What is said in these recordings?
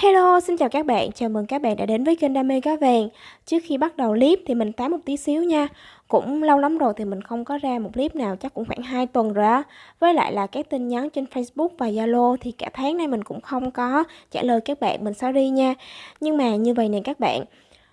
Hello, xin chào các bạn, chào mừng các bạn đã đến với kênh Đam mê cá vàng. Trước khi bắt đầu clip thì mình tám một tí xíu nha. Cũng lâu lắm rồi thì mình không có ra một clip nào chắc cũng khoảng 2 tuần rồi á. Với lại là các tin nhắn trên Facebook và Zalo thì cả tháng nay mình cũng không có trả lời các bạn, mình sorry nha. Nhưng mà như vậy nè các bạn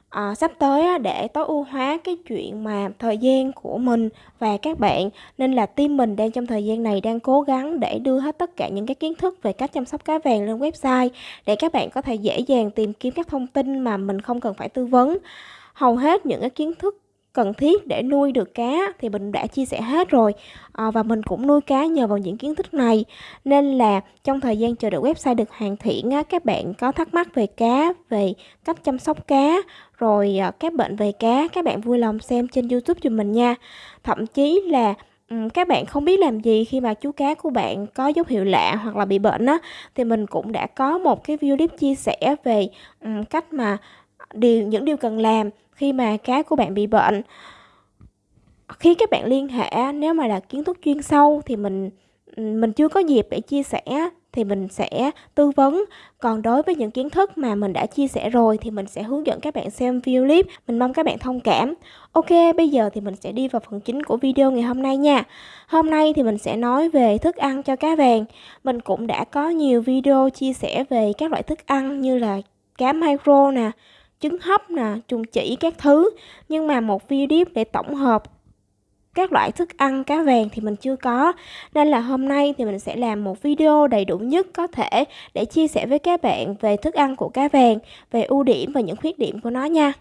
à, sắp tới á, để tối ưu hóa cái chuyện mà thời gian của mình và các bạn nên là team mình đang trong thời gian này đang cố gắng để đưa hết tất cả những cái kiến thức về cách chăm sóc cá vàng lên website để các bạn có thể dễ dàng tìm kiếm các thông tin mà mình không cần phải tư vấn. Hầu hết những cái kiến thức cần thiết để nuôi được cá thì mình đã chia sẻ hết rồi à, và mình cũng nuôi cá nhờ vào những kiến thức này. Nên là trong thời gian chờ đợi website được hoàn thiện á, các bạn có thắc mắc về cá về cách chăm sóc cá rồi à, các bệnh về cá, các bạn vui lòng xem trên youtube cho mình nha. Thậm chí là các bạn không biết làm gì khi mà chú cá của bạn có dấu hiệu lạ hoặc là bị bệnh á, thì mình cũng đã có một cái video clip chia sẻ về cách mà điều, những điều cần làm khi mà cá của bạn bị bệnh. Khi các bạn liên hệ nếu mà là kiến thức chuyên sâu thì mình mình chưa có dịp để chia sẻ thì mình sẽ tư vấn. Còn đối với những kiến thức mà mình đã chia sẻ rồi thì mình sẽ hướng dẫn các bạn xem video clip. Mình mong các bạn thông cảm. Ok bây giờ thì mình sẽ đi vào phần chính của video ngày hôm nay nha. Hôm nay thì mình sẽ nói về thức ăn cho cá vàng. Mình cũng đã có nhiều video chia sẻ về các loại thức ăn như là cá micro nè trứng hấp nè, trùng chỉ các thứ. Nhưng mà một video clip để tổng hợp các loại thức ăn, cá vàng thì mình chưa có. Nên là hôm nay thì mình sẽ làm một video đầy đủ nhất có thể Để chia sẻ với các bạn về thức ăn của cá vàng, Về ưu điểm và những khuyết điểm của nó nha.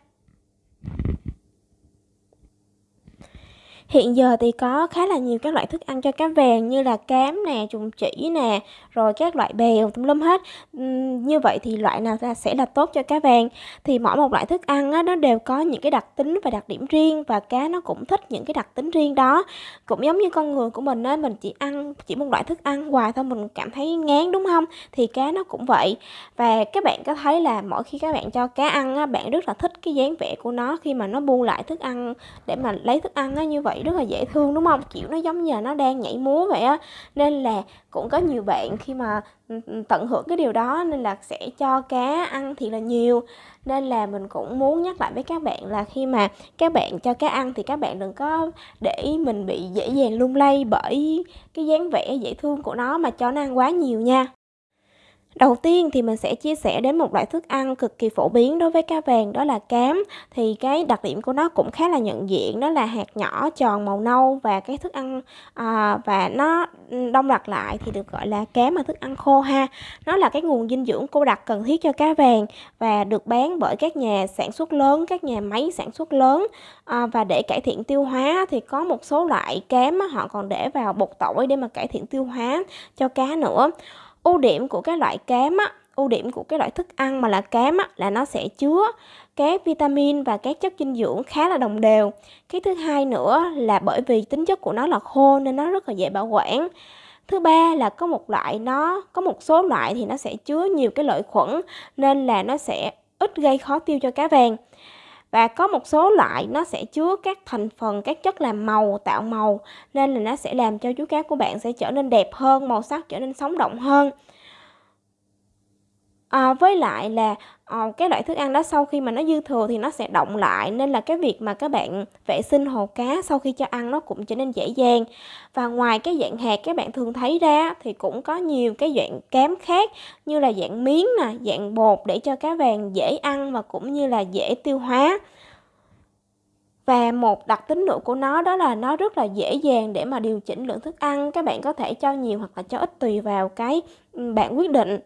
Hiện giờ thì có khá là nhiều các loại thức ăn cho cá vàng như là cám nè, trùng chỉ nè, rồi các loại bèo tùm lum hết. như vậy thì loại nào ra sẽ là tốt cho cá vàng? Thì mỗi một loại thức ăn á, nó đều có những cái đặc tính và đặc điểm riêng và cá nó cũng thích những cái đặc tính riêng đó. Cũng giống như con người của mình á, mình chỉ ăn chỉ một loại thức ăn hoài thôi mình cảm thấy ngán đúng không? Thì cá nó cũng vậy. Và các bạn có thấy là mỗi khi các bạn cho cá ăn á, bạn rất là thích cái dáng vẻ của nó khi mà nó bu lại thức ăn để mà lấy thức ăn á như vậy rất là dễ thương, đúng không? Kiểu, nó giống như là nó đang nhảy múa vậy á. Nên là cũng có nhiều bạn khi mà ừ, ừ, tận hưởng cái điều đó, nên là sẽ cho cá ăn thì là nhiều. Nên là mình cũng muốn nhắc lại với các bạn là khi mà các bạn cho cá ăn thì các bạn đừng có để mình bị dễ dàng lung lay bởi cái dáng vẻ dễ thương của nó mà cho nó ăn quá nhiều nha. Đầu tiên thì mình sẽ chia sẻ đến một loại thức ăn cực kỳ phổ biến đối với cá vàng đó là cám. Thì cái đặc điểm của nó cũng khá là nhận diện đó là hạt nhỏ tròn màu nâu và cái thức ăn à, và nó ừ, đông đặc lại thì được gọi là cám mà thức ăn khô ha. Nó là cái nguồn dinh dưỡng cô đặc cần thiết cho cá vàng và được bán bởi các nhà sản xuất lớn, các nhà máy sản xuất lớn. À, Và để cải thiện tiêu hóa thì có một số loại cám họ còn để vào bột tỏi để mà cải thiện tiêu hóa cho cá nữa ưu điểm của cái loại cám á ưu điểm của cái loại thức ăn mà là cám á, là nó sẽ chứa các vitamin và các chất dinh dưỡng khá là đồng đều. Cái thứ hai nữa là bởi vì tính chất của nó là khô nên nó rất là dễ bảo quản. Thứ ba là có một loại nó có một số loại thì nó sẽ chứa nhiều cái lợi khuẩn nên là nó sẽ ít gây khó tiêu cho cá vàng và có một số loại nó sẽ chứa các thành phần, các chất làm màu, tạo màu, nên là nó sẽ làm cho chú cá của bạn sẽ trở nên đẹp hơn, màu sắc trở nên sống động hơn à, với lại là à, cái loại thức ăn đó sau khi mà nó dư thừa thì nó sẽ động lại nên là cái việc mà các bạn vệ sinh hồ cá sau khi cho ăn nó cũng trở nên dễ dàng. Và ngoài cái dạng hạt các bạn thường thấy ra thì cũng có nhiều cái dạng cám khác như là dạng miếng nè dạng bột để cho cá vàng dễ ăn và cũng như là dễ tiêu hóa. Và một đặc tính nữa của nó đó là nó rất là dễ dàng để mà điều chỉnh lượng thức ăn các bạn có thể cho nhiều hoặc là cho ít tùy vào cái ừ, bạn quyết định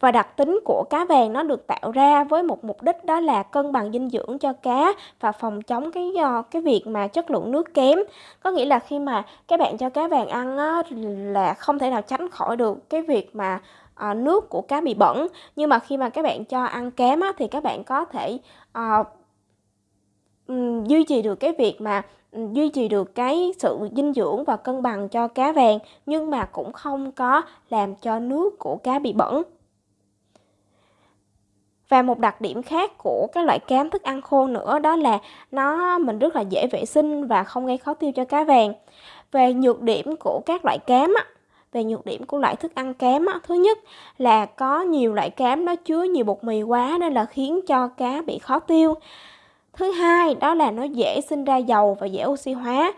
và đặc tính của cá vàng nó được tạo ra với một mục đích đó là cân bằng dinh dưỡng cho cá và phòng chống cái do cái việc mà chất lượng nước kém. Có nghĩa là khi mà các bạn cho cá vàng ăn á, là không thể nào tránh khỏi được cái việc mà à, nước của cá bị bẩn. Nhưng mà khi mà các bạn cho ăn kém á, thì các bạn có thể à, duy trì được cái việc mà duy trì được cái sự dinh dưỡng và cân bằng cho cá vàng nhưng mà cũng không có làm cho nước của cá bị bẩn và một đặc điểm khác của các loại cám thức ăn khô nữa đó là nó mình rất là dễ vệ sinh và không gây khó tiêu cho cá vàng. Về nhược điểm của các loại cám á, về nhược điểm của loại thức ăn kém á, thứ nhất là có nhiều loại cám nó chứa nhiều bột mì quá nên là khiến cho cá bị khó tiêu. Thứ hai đó là nó dễ sinh ra dầu và dễ oxy hóa.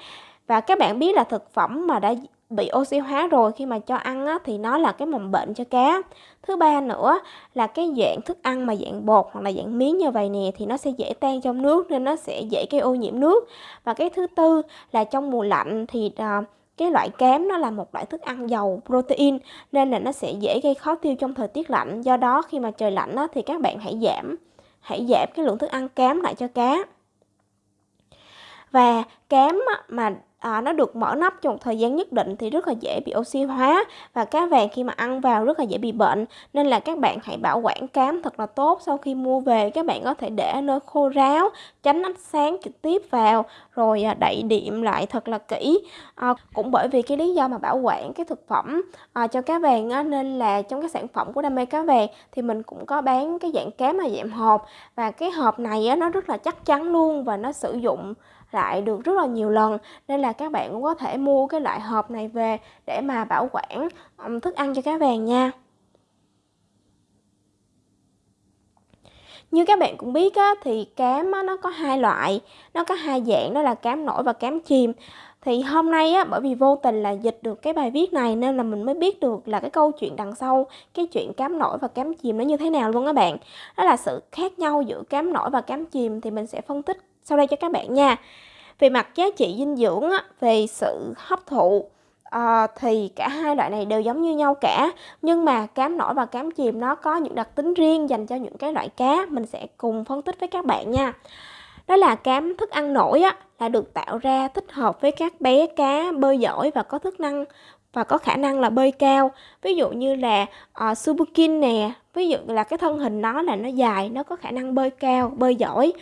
Và các bạn biết là thực phẩm mà đã bị oxy hóa rồi khi mà cho ăn á, thì nó là cái mầm bệnh cho cá. Thứ ba nữa là cái dạng thức ăn mà dạng bột hoặc là dạng miếng như vậy nè thì nó sẽ dễ tan trong nước nên nó sẽ dễ gây ô nhiễm nước. Và cái thứ tư là trong mùa lạnh thì à, cái loại cám nó là một loại thức ăn giàu protein nên là nó sẽ dễ gây khó tiêu trong thời tiết lạnh. Do đó khi mà trời lạnh á, thì các bạn hãy giảm hãy giảm cái lượng thức ăn cám lại cho cá. Và cám mà à, nó được mở nắp trong một thời gian nhất định thì rất là dễ bị oxy hóa và cá vàng khi mà ăn vào rất là dễ bị bệnh. Nên là các bạn hãy bảo quản cám thật là tốt sau khi mua về. Các bạn có thể để ở nơi khô ráo tránh ánh sáng trực tiếp vào rồi à, đậy điểm lại thật là kỹ. À, cũng bởi vì cái lý do mà bảo quản cái thực phẩm à, cho cá vàng á, nên là trong cái sản phẩm của đam mê cá vàng thì mình cũng có bán cái dạng cám là dạng hộp. Và cái hộp này á, nó rất là chắc chắn luôn và nó sử dụng lại được rất là nhiều lần nên là các bạn cũng có thể mua cái loại hộp này về để mà bảo quản thức ăn cho cá vàng nha Như các bạn cũng biết á, thì cám á, nó có hai loại, nó có hai dạng đó là cám nổi và cám chìm. Thì hôm nay á, bởi vì vô tình là dịch được cái bài viết này nên là mình mới biết được là cái câu chuyện đằng sau cái chuyện cám nổi và cám chìm nó như thế nào luôn các bạn. Đó là sự khác nhau giữa cám nổi và cám chìm thì mình sẽ phân tích sau đây cho các bạn nha. Về mặt giá trị dinh dưỡng, á, về sự hấp thụ à, thì cả hai loại này đều giống như nhau cả. Nhưng mà cám nổi và cám chìm nó có những đặc tính riêng dành cho những cái loại cá. Mình sẽ cùng phân tích với các bạn nha. Đó là cám thức ăn nổi á, là được tạo ra thích hợp với các bé cá bơi giỏi và có thức năng và có khả năng là bơi cao. Ví dụ như là uh, subukin nè ví dụ là cái thân hình nó là nó dài nó có khả năng bơi cao bơi giỏi.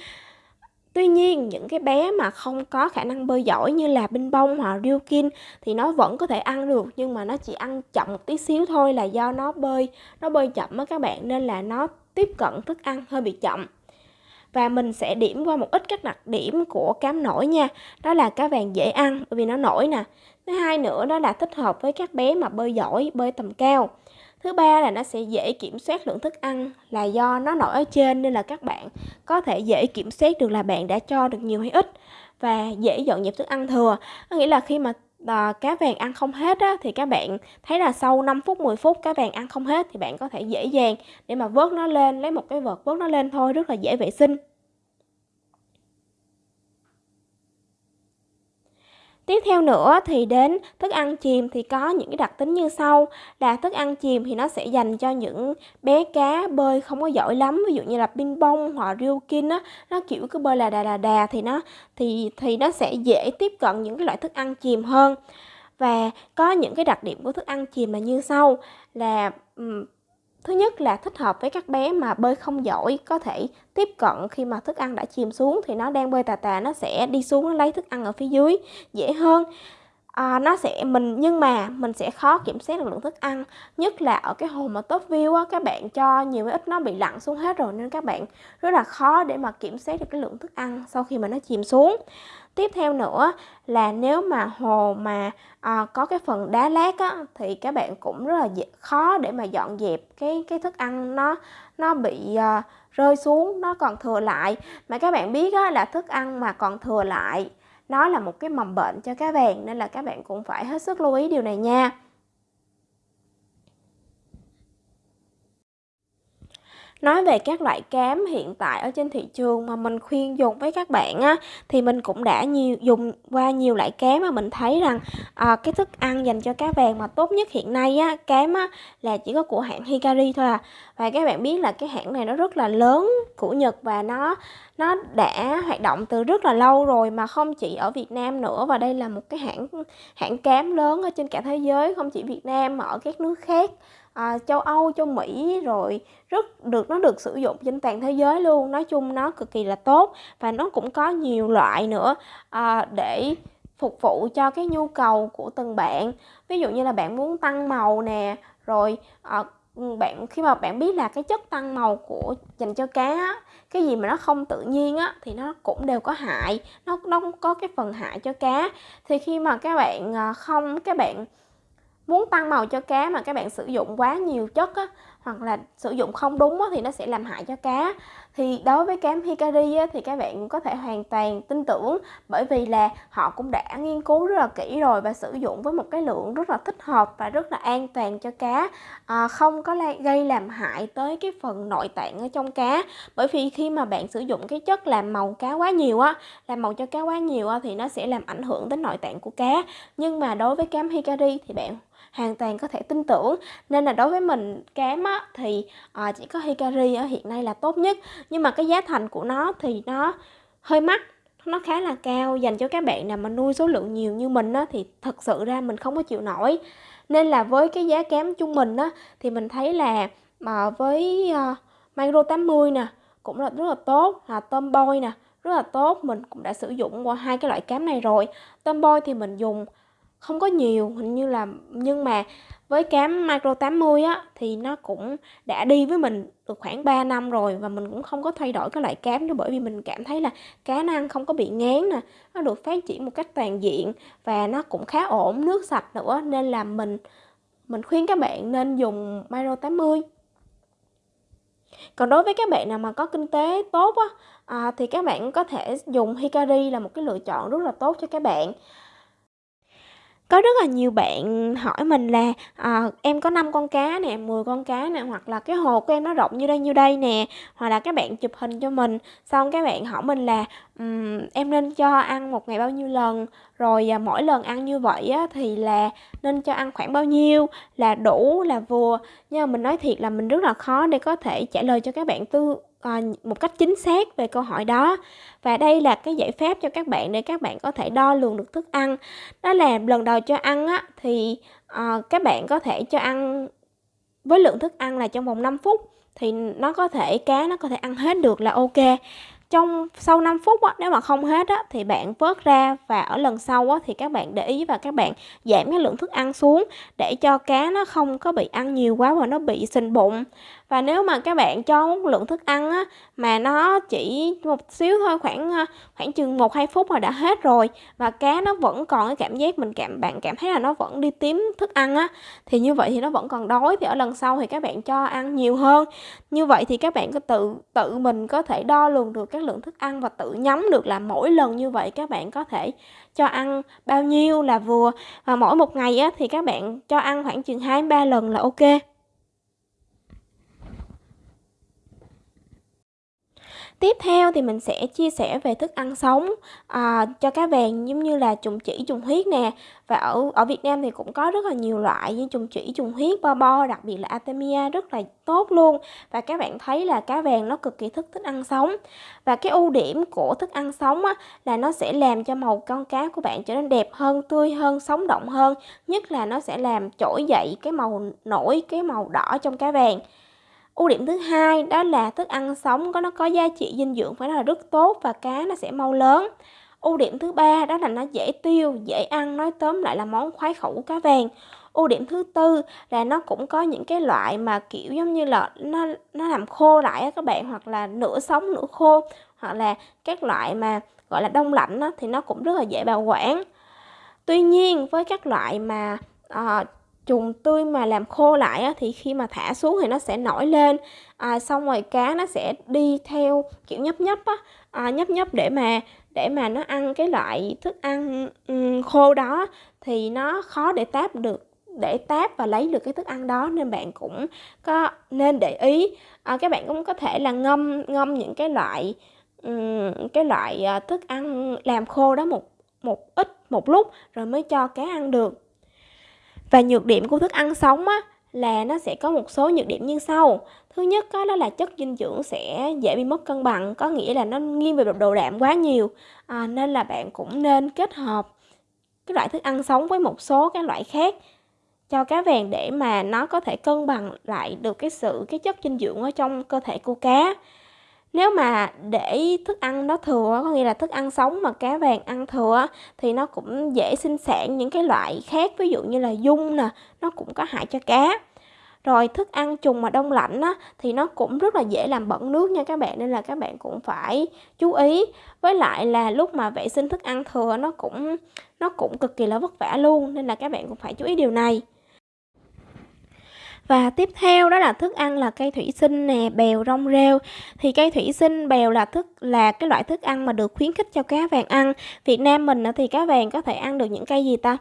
Tuy nhiên, những cái bé mà không có khả năng bơi giỏi như là binh bông hoặc ryukin thì nó vẫn có thể ăn được nhưng mà nó chỉ ăn chậm một tí xíu thôi là do nó bơi nó bơi chậm á các bạn nên là nó tiếp cận thức ăn hơi bị chậm. Và mình sẽ điểm qua một ít các đặc điểm của cám nổi nha. Đó là cá vàng dễ ăn bởi vì nó nổi nè. Thứ hai nữa đó là thích hợp với các bé mà bơi giỏi, bơi tầm cao. Thứ ba là nó sẽ dễ kiểm soát lượng thức ăn là do nó nổi ở trên nên là các bạn có thể dễ kiểm soát được là bạn đã cho được nhiều hay ít và dễ dọn dẹp thức ăn thừa. Có nghĩa là khi mà à, cá vàng ăn không hết á, thì các bạn thấy là sau 5 phút 10 phút cá vàng ăn không hết thì bạn có thể dễ dàng để mà vớt nó lên lấy một cái vợt vớt nó lên thôi rất là dễ vệ sinh Tiếp theo nữa thì đến thức ăn chìm thì có những cái đặc tính như sau. Là thức ăn chìm thì nó sẽ dành cho những bé cá bơi không có giỏi lắm, ví dụ như là ping bông hoặc ryukin á. Nó, kiểu, cứ bơi là đà là đà thì nó, thì thì nó sẽ dễ tiếp cận những cái loại thức ăn chìm hơn. Và có những cái đặc điểm của thức ăn chìm là như sau. Là Thứ nhất là thích hợp với các bé mà bơi không giỏi, có thể tiếp cận khi mà thức ăn đã chìm xuống thì nó đang bơi tà tà, nó sẽ đi xuống, nó lấy thức ăn ở phía dưới, dễ hơn à, nó sẽ mình nhưng mà mình sẽ khó kiểm soát được lượng thức ăn nhất là ở cái hồ mà top view á các bạn cho nhiều ít nó bị lặn xuống hết rồi nên các bạn rất là khó để mà kiểm soát được cái lượng thức ăn sau khi mà nó chìm xuống. Tiếp theo nữa là nếu mà hồ mà à, có cái phần đá lát á thì các bạn cũng rất là khó để mà dọn dẹp cái cái thức ăn nó nó bị à, rơi xuống nó còn thừa lại. Mà các bạn biết á, là thức ăn mà còn thừa lại nó là một cái mầm bệnh cho cá vàng nên là các bạn cũng phải hết sức lưu ý điều này nha. Nói về các loại cám hiện tại ở trên thị trường mà mình khuyên dùng với các bạn á thì mình cũng đã nhiều dùng qua nhiều loại cám mà mình thấy rằng à, cái thức ăn dành cho cá vàng mà tốt nhất hiện nay á cám á là chỉ có của hãng Hikari thôi à. Và các bạn biết là cái hãng này nó rất là lớn của Nhật và nó nó đã hoạt động từ rất là lâu rồi mà không chỉ ở Việt Nam nữa và đây là một cái hãng hãng cám lớn ở trên cả thế giới không chỉ Việt Nam mà ở các nước khác à, châu Âu, châu Mỹ rồi rất được nó được sử dụng trên toàn thế giới luôn. Nói chung nó cực kỳ là tốt và nó cũng có nhiều loại nữa à, để phục vụ cho cái nhu cầu của từng bạn. Ví dụ như là bạn muốn tăng màu nè rồi à, bạn khi mà bạn biết là cái chất tăng màu của dành cho cá á, cái gì mà nó không tự nhiên á thì nó cũng đều có hại. Nó nó có cái phần hại cho cá. Thì khi mà các bạn à, không các bạn muốn tăng màu cho cá mà các bạn sử dụng quá nhiều chất á, hoặc là sử dụng không đúng á, thì nó sẽ làm hại cho cá. Thì đối với cám hikari á, thì các bạn có thể hoàn toàn tin tưởng bởi vì là họ cũng đã nghiên cứu rất là kỹ rồi và sử dụng với một cái lượng rất là thích hợp và rất là an toàn cho cá. À, không có gây làm hại tới cái phần nội tạng ở trong cá. Bởi vì khi mà bạn sử dụng cái chất làm màu cá quá nhiều á làm màu cho cá quá nhiều á, thì nó sẽ làm ảnh hưởng đến nội tạng của cá. Nhưng mà đối với cám hikari thì bạn hoàn toàn có thể tin tưởng. Nên là đối với mình cám á, thì à, chỉ có Hikari ở hiện nay là tốt nhất. Nhưng mà cái giá thành của nó thì nó hơi mắc nó khá là cao dành cho các bạn nào mà nuôi số lượng nhiều như mình á, thì thật sự ra mình không có chịu nổi. Nên là với cái giá cám trung bình á, thì mình thấy là mà với uh, Micro 80 nè cũng là rất là tốt. Là tôm boy nè rất là tốt. Mình cũng đã sử dụng qua hai cái loại cám này rồi. Tôm boy thì mình dùng không có nhiều hình như là nhưng mà với cám micro 80 á thì nó cũng đã đi với mình được khoảng 3 năm rồi và mình cũng không có thay đổi cái loại cám đó bởi vì mình cảm thấy là cá nó ăn không có bị ngán nè nó được phát triển một cách toàn diện và nó cũng khá ổn nước sạch nữa nên là mình mình khuyên các bạn nên dùng micro 80 còn đối với các bạn nào mà có kinh tế tốt á à, thì các bạn có thể dùng Hikari là một cái lựa chọn rất là tốt cho các bạn có rất là nhiều bạn hỏi mình là à, em có 5 con cá nè 10 con cá nè hoặc là cái hồ của em nó rộng như đây như đây nè hoặc là các bạn chụp hình cho mình. Xong các bạn hỏi mình là um, em nên cho ăn một ngày bao nhiêu lần? Rồi à, mỗi lần ăn như vậy á, thì là nên cho ăn khoảng bao nhiêu là đủ là vừa. Nhưng mà mình nói thiệt là mình rất là khó để có thể trả lời cho các bạn tư Ờ, một cách chính xác về câu hỏi đó. Và đây là cái giải pháp cho các bạn để các bạn có thể đo lường được thức ăn. Đó là lần đầu cho ăn á, thì uh, các bạn có thể cho ăn với lượng thức ăn là trong vòng 5 phút thì nó có thể cá nó có thể ăn hết được là ok. Trong sau 5 phút á, nếu mà không hết á, thì bạn vớt ra và ở lần sau á, thì các bạn để ý và các bạn giảm cái lượng thức ăn xuống để cho cá nó không có bị ăn nhiều quá và nó bị sình bụng và nếu mà các bạn cho một lượng thức ăn á, mà nó chỉ một xíu thôi khoảng ờ, khoảng chừng một hai phút là đã hết rồi và cá nó vẫn còn cái cảm giác mình cảm bạn cảm thấy là nó vẫn đi tím thức ăn á thì như vậy thì nó vẫn còn đói. Thì ở lần sau thì các bạn cho ăn nhiều hơn. Như vậy thì các bạn có tự tự mình có thể đo lường được các lượng thức ăn và tự nhắm được là mỗi lần như vậy các bạn có thể cho ăn bao nhiêu là vừa. Và mỗi một ngày á, thì các bạn cho ăn khoảng chừng hai ba lần là ok. Tiếp theo thì mình sẽ chia sẻ về thức ăn sống à, cho cá vàng giống như là trùng chỉ, trùng huyết nè. Và ở ở Việt Nam thì cũng có rất là nhiều loại như trùng chỉ, trùng huyết, bo bo, đặc biệt là Artemia rất là tốt luôn. Và các bạn thấy là cá vàng nó cực kỳ thích thức ăn sống. Và cái ưu điểm của thức ăn sống á, là nó sẽ làm cho màu con cá của bạn trở nên đẹp hơn, tươi hơn, sống động hơn. Nhất là nó sẽ làm trỗi dậy cái màu nổi, cái màu đỏ trong cá vàng ưu điểm thứ hai đó là thức ăn sống có nó có giá trị dinh dưỡng phải là rất tốt và cá nó sẽ mau lớn. Ưu điểm thứ ba đó là nó dễ tiêu dễ ăn nói tóm lại là món khoái khẩu của cá vàng. Ưu điểm thứ tư là nó cũng có những cái loại mà kiểu giống như là nó nó làm khô lại á các bạn hoặc là nửa sống nửa khô hoặc là các loại mà gọi là đông lạnh á, thì nó cũng rất là dễ bảo quản. Tuy nhiên với các loại mà uh, trùng tươi mà làm khô lại á, thì khi mà thả xuống thì nó sẽ nổi lên. À, xong rồi cá nó sẽ đi theo kiểu nhấp nhấp á. À, nhấp nhấp để mà để mà nó ăn cái loại thức ăn um, khô đó. Thì nó khó để táp được để táp và lấy được cái thức ăn đó nên bạn cũng có nên để ý. À, các bạn cũng có thể là ngâm ngâm những cái loại um, cái loại uh, thức ăn làm khô đó một một ít một lúc rồi mới cho cá ăn được và nhược điểm của thức ăn sống á, là nó sẽ có một số nhược điểm như sau. Thứ nhất đó, đó là chất dinh dưỡng sẽ dễ bị mất cân bằng, có nghĩa là nó nghiêng về độ đạm quá nhiều. À, nên là bạn cũng nên kết hợp cái loại thức ăn sống với một số cái loại khác cho cá vàng để mà nó có thể cân bằng lại được cái sự cái chất dinh dưỡng ở trong cơ thể của cá. Nếu mà để thức ăn nó thừa, có nghĩa là thức ăn sống mà cá vàng ăn thừa thì nó cũng dễ sinh sản những cái loại khác, ví dụ như là dung nè, nó cũng có hại cho cá. Rồi thức ăn trùng mà đông lạnh á, thì nó cũng rất là dễ làm bẩn nước nha các bạn nên là các bạn cũng phải chú ý. Với lại là lúc mà vệ sinh thức ăn thừa nó cũng nó cũng cực kỳ là vất vả luôn nên là các bạn cũng phải chú ý điều này. Và tiếp theo đó là thức ăn là cây thủy sinh nè, bèo, rong rêu. Thì cây thủy sinh, bèo là thức là cái loại thức ăn mà được khuyến khích cho cá vàng ăn. Việt Nam mình thì cá vàng có thể ăn được những cây gì ta?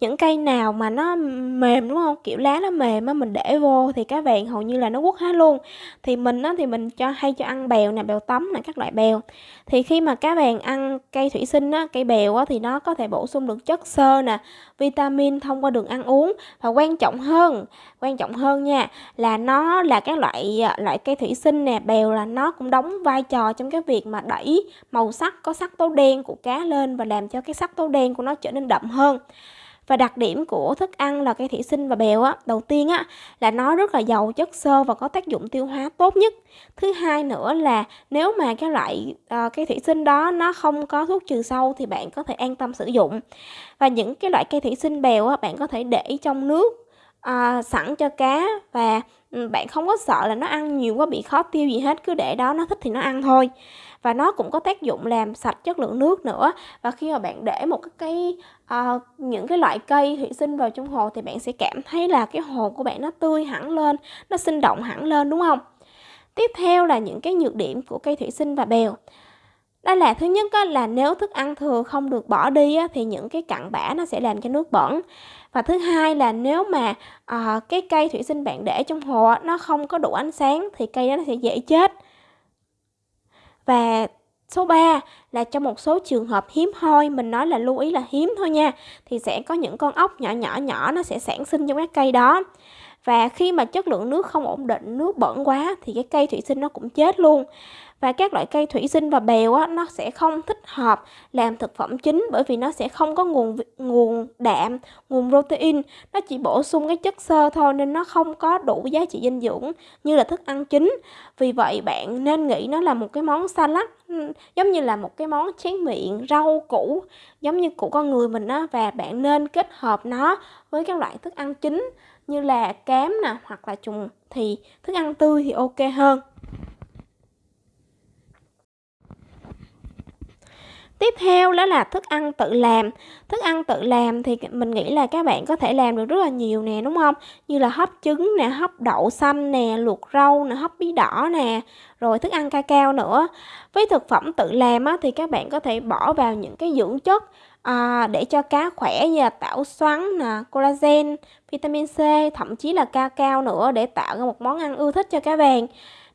Những cây nào mà nó mềm, đúng không? Kiểu lá nó mềm á, mình để vô thì cá vàng hầu như là nó quất hết luôn. Thì mình á, thì mình cho, hay cho ăn bèo nè, bèo tấm nè, các loại bèo. Thì khi mà cá vàng ăn cây thủy sinh á, cây bèo á, thì nó có thể bổ sung được chất xơ nè, vitamin thông qua đường ăn uống. Và quan trọng hơn, quan trọng hơn nha, là nó là các loại à, loại cây thủy sinh nè, bèo là nó cũng đóng vai trò trong cái việc mà đẩy màu sắc, có sắc tố đen của cá lên và làm cho cái sắc tố đen của nó trở nên đậm hơn và đặc điểm của thức ăn là cây thủy sinh và bèo á, đầu tiên á là nó rất là giàu chất xơ và có tác dụng tiêu hóa tốt nhất. Thứ hai nữa là nếu mà cái loại ờ, uh, cây thủy sinh đó nó không có thuốc trừ sâu thì bạn có thể an tâm sử dụng. Và những cái loại cây thủy sinh bèo á bạn có thể để trong nước uh, sẵn cho cá và Ừ, bạn không có sợ là nó ăn nhiều quá bị khó tiêu gì hết cứ để đó nó thích thì nó ăn thôi. Và nó cũng có tác dụng làm sạch chất lượng nước nữa. Và khi mà bạn để một cái cây uh, những cái loại cây thủy sinh vào trong hồ thì bạn sẽ cảm thấy là cái hồ của bạn nó tươi hẳn lên nó sinh động hẳn lên đúng không? Tiếp theo là những cái nhược điểm của cây thủy sinh và bèo. Đó là thứ nhất là nếu thức ăn thừa không được bỏ đi thì những cái cặn bã nó sẽ làm cho nước bẩn và thứ hai là nếu mà à, cái cây thủy sinh bạn để trong hồ nó không có đủ ánh sáng thì cây đó nó sẽ dễ chết và số 3 là trong một số trường hợp hiếm hoi, mình nói là lưu ý là hiếm thôi nha, thì sẽ có những con ốc nhỏ nhỏ nhỏ nó sẽ sản sinh trong cái cây đó. Và khi mà chất lượng nước không ổn định, nước bẩn quá thì cái cây thủy sinh nó cũng chết luôn và các loại cây thủy sinh và bèo á, nó sẽ không thích hợp làm thực phẩm chính bởi vì nó sẽ không có nguồn nguồn đạm, nguồn protein, nó chỉ bổ sung cái chất xơ thôi nên nó không có đủ giá trị dinh dưỡng như là thức ăn chính. Vì vậy bạn nên nghĩ nó là một cái món salad giống như là một cái món chén miệng rau củ giống như của con người mình á và bạn nên kết hợp nó với các loại thức ăn chính như là cám nè hoặc là trùng thì thức ăn tươi thì ok hơn. Tiếp theo đó là thức ăn tự làm. Thức ăn tự làm thì mình nghĩ là các bạn có thể làm được rất là nhiều nè đúng không? Như là hấp trứng nè, hấp đậu xanh nè, luộc rau nè, hấp bí đỏ nè, rồi thức ăn ca cao nữa. Với thực phẩm tự làm á, thì các bạn có thể bỏ vào những cái dưỡng chất à, để cho cá khỏe như là tảo xoắn nè, collagen, vitamin C, thậm chí là ca cao nữa để tạo ra một món ăn ưa thích cho cá vàng.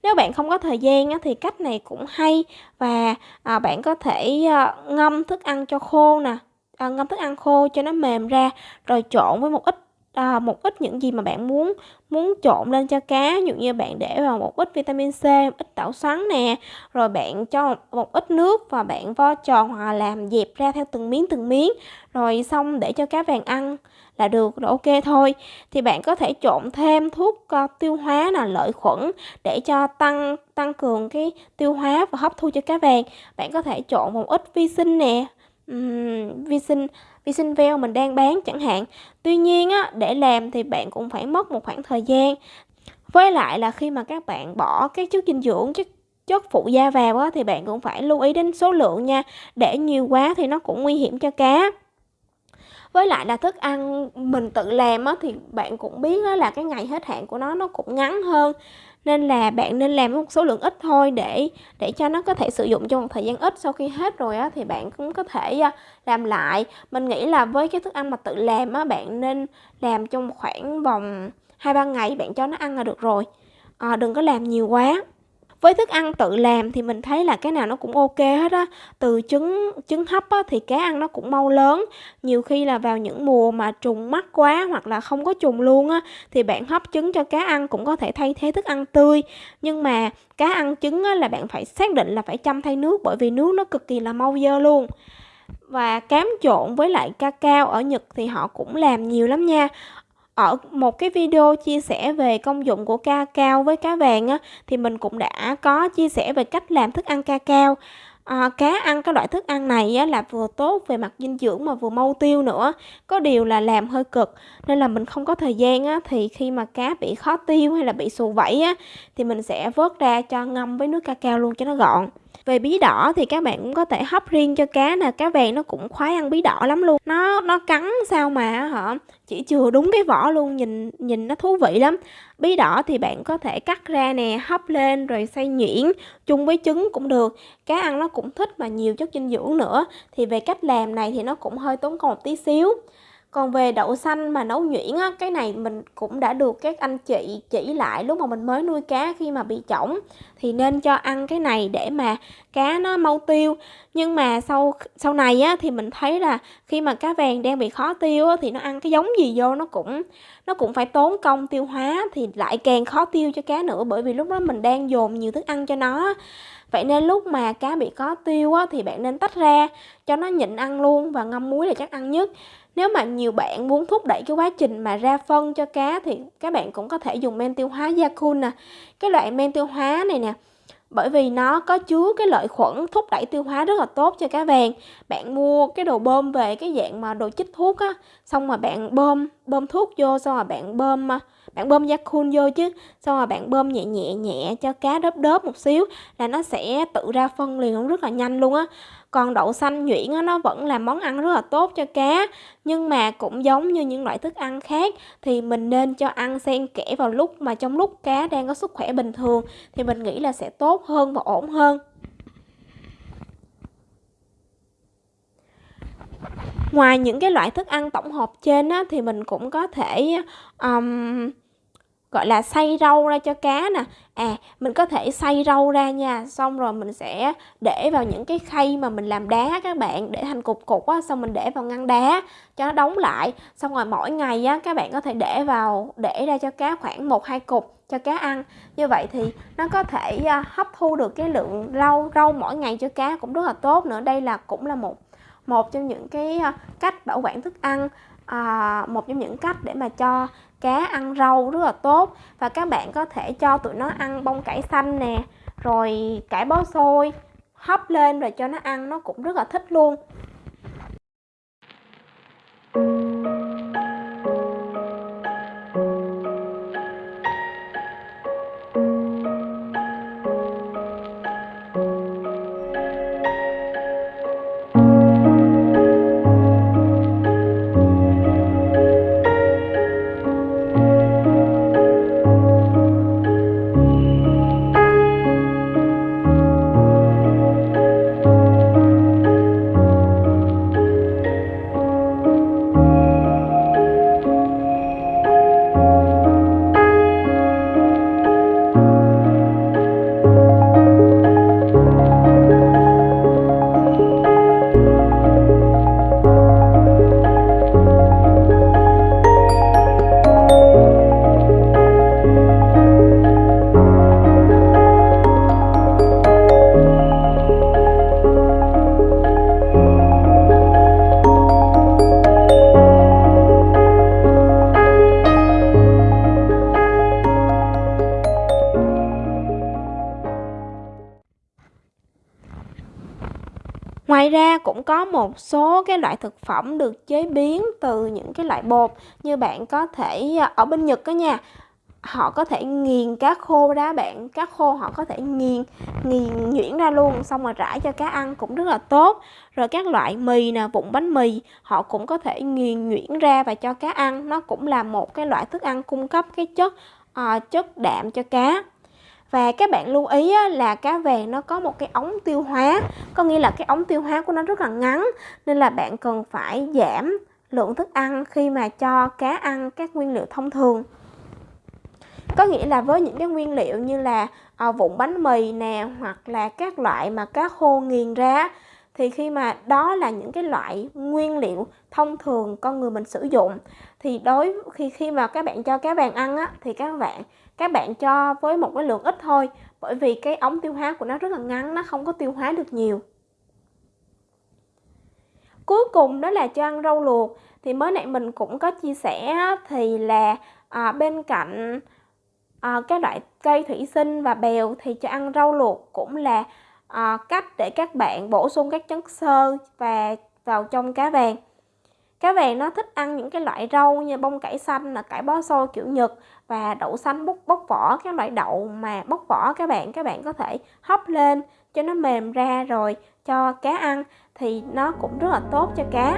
Nếu bạn không có thời gian thì cách này cũng hay. Và à, bạn có thể ờ, ngâm thức ăn cho khô nè, à, ngâm thức ăn khô cho nó mềm ra rồi trộn với một ít à, một ít những gì mà bạn muốn muốn trộn lên cho cá. Ví dụ như bạn để vào một ít vitamin C một ít tảo xoắn nè rồi bạn cho một, một ít nước và bạn vo tròn hoặc là làm dẹp ra theo từng miếng từng miếng. Rồi xong để cho cá vàng ăn là được là ok thôi. Thì bạn có thể trộn thêm thuốc uh, tiêu hóa là lợi khuẩn để cho tăng tăng cường cái tiêu hóa và hấp thu cho cá vàng. Bạn có thể trộn một ít vi sinh nè um, vi sinh vi sinh veo mình đang bán chẳng hạn. Tuy nhiên á để làm thì bạn cũng phải mất một khoảng thời gian. Với lại là khi mà các bạn bỏ các chất dinh dưỡng chất chất phụ da vào á, thì bạn cũng phải lưu ý đến số lượng nha. Để nhiều quá thì nó cũng nguy hiểm cho cá với lại là thức ăn mình tự làm á, thì bạn cũng biết á, là cái ngày hết hạn của nó nó cũng ngắn hơn. Nên là bạn nên làm một số lượng ít thôi để để cho nó có thể sử dụng trong một thời gian ít. Sau khi hết rồi á thì bạn cũng có thể à, làm lại. Mình nghĩ là với cái thức ăn mà tự làm á bạn nên làm trong khoảng vòng hai ba ngày bạn cho nó ăn là được rồi. À, đừng có làm nhiều quá với thức ăn tự làm thì mình thấy là cái nào nó cũng ok hết á. Từ trứng trứng hấp á, thì cá ăn nó cũng mau lớn. Nhiều khi là vào những mùa mà trùng mắc quá hoặc là không có trùng luôn á thì bạn hấp trứng cho cá ăn cũng có thể thay thế thức ăn tươi. Nhưng mà cá ăn trứng á, là bạn phải xác định là phải chăm thay nước bởi vì nước nó cực kỳ là mau dơ luôn. Và cám trộn với lại ca cao ở Nhật thì họ cũng làm nhiều lắm nha ở một cái video chia sẻ về công dụng của ca cao với cá vàng á, thì mình cũng đã có chia sẻ về cách làm thức ăn ca cao. À, cá ăn cái loại thức ăn này á, là vừa tốt về mặt dinh dưỡng mà vừa mau tiêu nữa. Có điều là làm hơi cực nên là mình không có thời gian á, thì khi mà cá bị khó tiêu hay là bị xù vẫy á, thì mình sẽ vớt ra cho ngâm với nước ca cao luôn cho nó gọn về bí đỏ thì các bạn cũng có thể hấp riêng cho cá nè, cá vàng nó cũng khoái ăn bí đỏ lắm luôn. Nó nó cắn sao mà hả? Chỉ chừa đúng cái vỏ luôn, nhìn nhìn nó thú vị lắm. Bí đỏ thì bạn có thể cắt ra nè, hấp lên rồi xay nhuyễn chung với trứng cũng được. Cá ăn nó cũng thích mà nhiều chất dinh dưỡng nữa. Thì về cách làm này thì nó cũng hơi tốn công một tí xíu còn về đậu xanh mà nấu nhuyễn á, cái này mình cũng đã được các anh chị chỉ lại lúc mà mình mới nuôi cá khi mà bị chổng thì nên cho ăn cái này để mà cá nó mau tiêu. Nhưng mà sau sau này á thì mình thấy là khi mà cá vàng đang bị khó tiêu á, thì nó ăn cái giống gì vô nó cũng nó cũng phải tốn công tiêu hóa thì lại càng khó tiêu cho cá nữa. Bởi vì lúc đó mình đang dồn nhiều thức ăn cho nó Vậy nên lúc mà cá bị khó tiêu á, thì bạn nên tách ra cho nó nhịn ăn luôn và ngâm muối là chắc ăn nhất. Nếu mà nhiều bạn muốn thúc đẩy cái quá trình mà ra phân cho cá thì các bạn cũng có thể dùng men tiêu hóa Yakun nè. Cái loại men tiêu hóa này nè, bởi vì nó có chứa cái lợi khuẩn thúc đẩy tiêu hóa rất là tốt cho cá vàng bạn mua cái đồ bơm về cái dạng mà đồ chích thuốc á xong mà bạn bơm bơm thuốc vô xong rồi bạn bơm à, bạn bơm yakun vô chứ xong rồi bạn bơm nhẹ nhẹ nhẹ cho cá đớp đớp một xíu là nó sẽ tự ra phân liền rất là nhanh luôn á còn đậu xanh nhuyễn á, nó vẫn là món ăn rất là tốt cho cá. Nhưng mà cũng giống như những loại thức ăn khác thì mình nên cho ăn xen kẽ vào lúc mà trong lúc cá đang có sức khỏe bình thường thì mình nghĩ là sẽ tốt hơn và ổn hơn. Ngoài những cái loại thức ăn tổng hợp trên á, thì mình cũng có thể um, gọi là xay rau ra cho cá nè. À mình có thể xay rau ra nha. Xong rồi mình sẽ để vào những cái khay mà mình làm đá các bạn để thành cục cục á xong mình để vào ngăn đá cho nó đóng lại. Xong rồi mỗi ngày á các bạn có thể để vào để ra cho cá khoảng một hai cục cho cá ăn. Như vậy thì nó có thể à, hấp thu được cái lượng rau rau mỗi ngày cho cá cũng rất là tốt nữa. Đây là cũng là một một trong những cái à, cách bảo quản thức ăn à, một trong những cách để mà cho cá ăn rau rất là tốt. Và các bạn có thể cho tụi nó ăn bông cải xanh nè, rồi cải bó xôi, hấp lên rồi cho nó ăn, nó cũng rất là thích luôn. Cũng có một số cái loại thực phẩm được chế biến từ những cái loại bột như bạn có thể à, ở bên Nhật đó nha họ có thể nghiền cá khô ra bạn cá khô họ có thể nghiền nghiền nhuyễn ra luôn xong rồi rải cho cá ăn cũng rất là tốt. Rồi các loại mì nè vụn bánh mì họ cũng có thể nghiền nhuyễn ra và cho cá ăn. Nó cũng là một cái loại thức ăn cung cấp cái chất uh, chất đạm cho cá và các bạn lưu ý là cá vàng nó có một cái ống tiêu hóa có nghĩa là cái ống tiêu hóa của nó rất là ngắn nên là bạn cần phải giảm lượng thức ăn khi mà cho cá ăn các nguyên liệu thông thường. Có nghĩa là với những cái nguyên liệu như là à, vụn bánh mì nè hoặc là các loại mà cá khô nghiền ra thì khi mà đó là những cái loại nguyên liệu thông thường con người mình sử dụng thì đối khi khi mà các bạn cho cá vàng ăn á thì các bạn các bạn cho với một cái lượng ít thôi bởi vì cái ống tiêu hóa của nó rất là ngắn nó không có tiêu hóa được nhiều. Cuối cùng đó là cho ăn rau luộc. Thì mới nãy mình cũng có chia sẻ thì là à, bên cạnh à, các loại cây thủy sinh và bèo thì cho ăn rau luộc cũng là à, cách để các bạn bổ sung các chất xơ và vào trong cá vàng cá vàng nó thích ăn những cái loại rau như bông cải xanh là cải bó xôi kiểu Nhật và đậu xanh bóc bóc vỏ, các loại đậu mà bóc vỏ các bạn các bạn có thể hấp lên cho nó mềm ra rồi cho cá ăn thì nó cũng rất là tốt cho cá.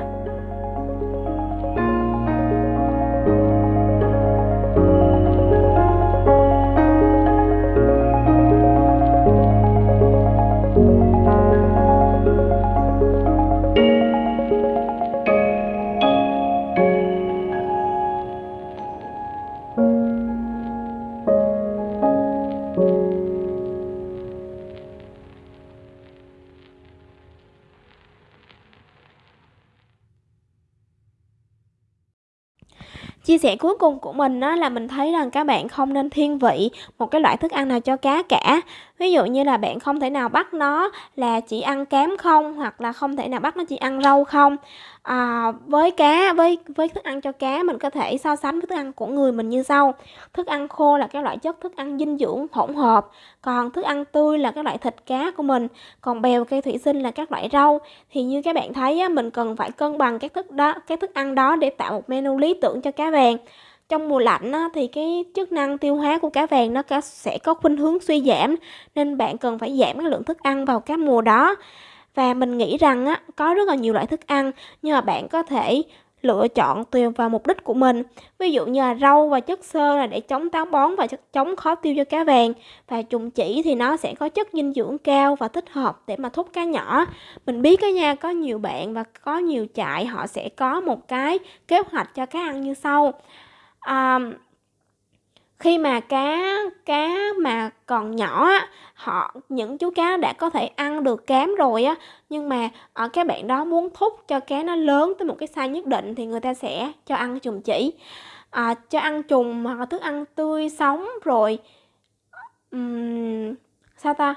Chia sẻ cuối cùng của mình á là mình thấy rằng các bạn không nên thiên vị một cái loại thức ăn nào cho cá cả. Ví dụ như là bạn không thể nào bắt nó là chỉ ăn cám không, hoặc là không thể nào bắt nó chỉ ăn rau không. À, với cá với với thức ăn cho cá mình có thể so sánh với thức ăn của người mình như sau. Thức ăn khô là cái loại chất thức ăn dinh dưỡng hỗn hợp, còn thức ăn tươi là cái loại thịt cá của mình, còn bèo cây thủy sinh là các loại rau. Thì như các bạn thấy á, mình cần phải cân bằng các thức đó, các thức ăn đó để tạo một menu lý tưởng cho cá vàng trong mùa lạnh á, thì cái chức năng tiêu hóa của cá vàng nó sẽ có khuynh hướng suy giảm nên bạn cần phải giảm cái lượng thức ăn vào các mùa đó. Và mình nghĩ rằng á, có rất là nhiều loại thức ăn nhưng mà bạn có thể lựa chọn tùy vào mục đích của mình. Ví dụ như là rau và chất xơ là để chống táo bón và chống khó tiêu cho cá vàng. Và trùng chỉ thì nó sẽ có chất dinh dưỡng cao và thích hợp để mà thúc cá nhỏ. Mình biết cái nha có nhiều bạn và có nhiều trại họ sẽ có một cái kế hoạch cho cá ăn như sau à, khi mà cá cá mà còn nhỏ á họ những chú cá đã có thể ăn được cám rồi á. Nhưng mà ờ, ở các bạn đó muốn thúc cho cá nó lớn tới một cái size nhất định thì người ta sẽ cho ăn trùng chỉ. À, cho ăn trùng hoặc là thức ăn tươi sống rồi um, sao ta?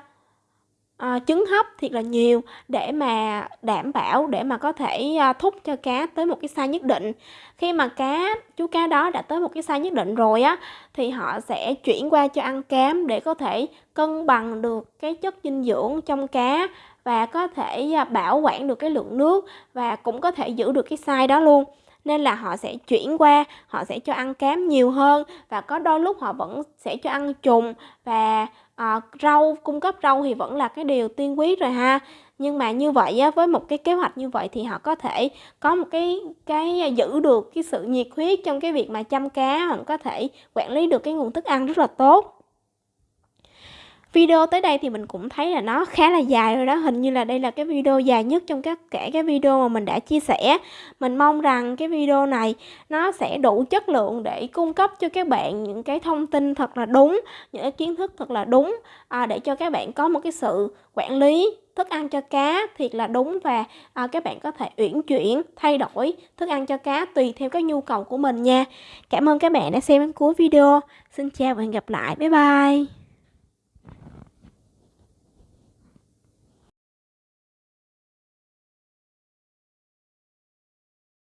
À, trứng hấp thiệt là nhiều để mà đảm bảo để mà có thể à, thúc cho cá tới một cái size nhất định. Khi mà cá chú cá đó đã tới một cái size nhất định rồi á thì họ sẽ chuyển qua cho ăn cám để có thể cân bằng được cái chất dinh dưỡng trong cá và có thể à, bảo quản được cái lượng nước và cũng có thể giữ được cái size đó luôn. Nên là họ sẽ chuyển qua họ sẽ cho ăn cám nhiều hơn và có đôi lúc họ vẫn sẽ cho ăn trùng và à, rau cung cấp rau thì vẫn là cái điều tiên quyết rồi ha. Nhưng mà như vậy á, với một cái kế hoạch như vậy thì họ có thể có một cái cái giữ được cái sự nhiệt huyết trong cái việc mà chăm cá họ có thể quản lý được cái nguồn thức ăn rất là tốt. Video tới đây thì mình cũng thấy là nó khá là dài rồi đó. Hình như là đây là cái video dài nhất trong các kể cái video mà mình đã chia sẻ. Mình mong rằng cái video này nó sẽ đủ chất lượng để cung cấp cho các bạn những cái thông tin thật là đúng Những cái kiến thức thật là đúng à, Để cho các bạn có một cái sự quản lý thức ăn cho cá thiệt là đúng và à, các bạn có thể uyển chuyển thay đổi thức ăn cho cá tùy theo cái nhu cầu của mình nha. Cảm ơn các bạn đã xem đến cuối video. Xin chào và hẹn gặp lại. Bye bye.